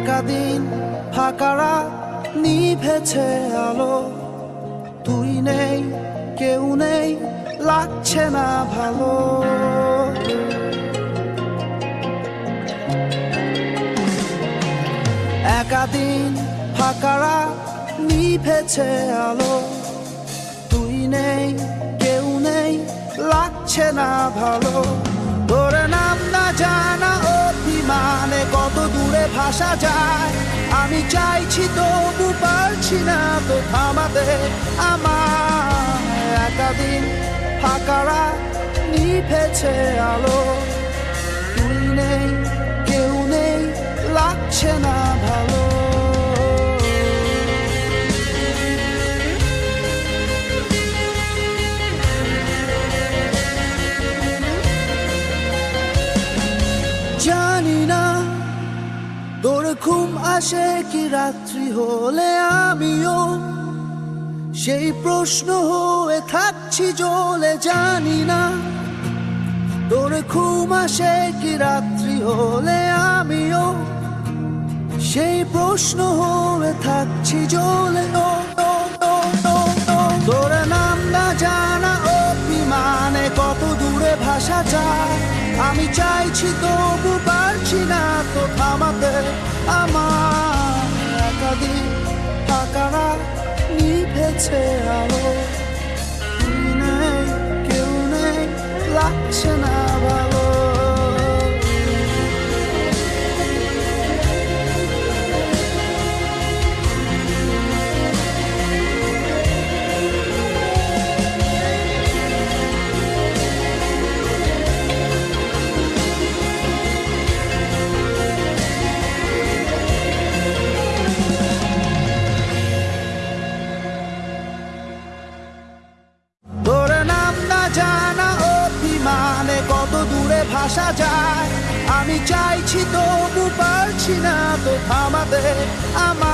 একাদিন ফাঁকারা নিভেছে আলো। তুই নেই, কেউ নেই, লাগছে না ভালো। একাদিন ফাঁকারা নিভেছে আলো। তুই নেই, কেউ নেই, লাগছে না ভালো। ভাসা যায়। আমি চাইছি তবু পারছি না তো থামাতে আমার একাদিন ফাঁকারা নিভেছে আলো। তুই নেই, কেউ নেই, লাগছে না ভালো। জানি না তোর ঘুম আসে কি রাত্রি হলে আমিও? সেই প্রশ্ন হয়ে থাকছি জলে, জানি না। তোর ঘুম আসে কি রাত্রি হলে আমিও? সেই প্রশ্ন হয়ে থাকছি জলে, ও। তোর নাম না জানা অভিমানে কত দূরে ভাষা যায়? আমি চাইছি তবু পারছি না তো থামাতে আমার একাদিন আকারা নিভেছে আলো। কেউ নেই লাগছে না ভালো ভাসা যায়। আমি চাইছি তবু পারছি না তো থামাতে আমার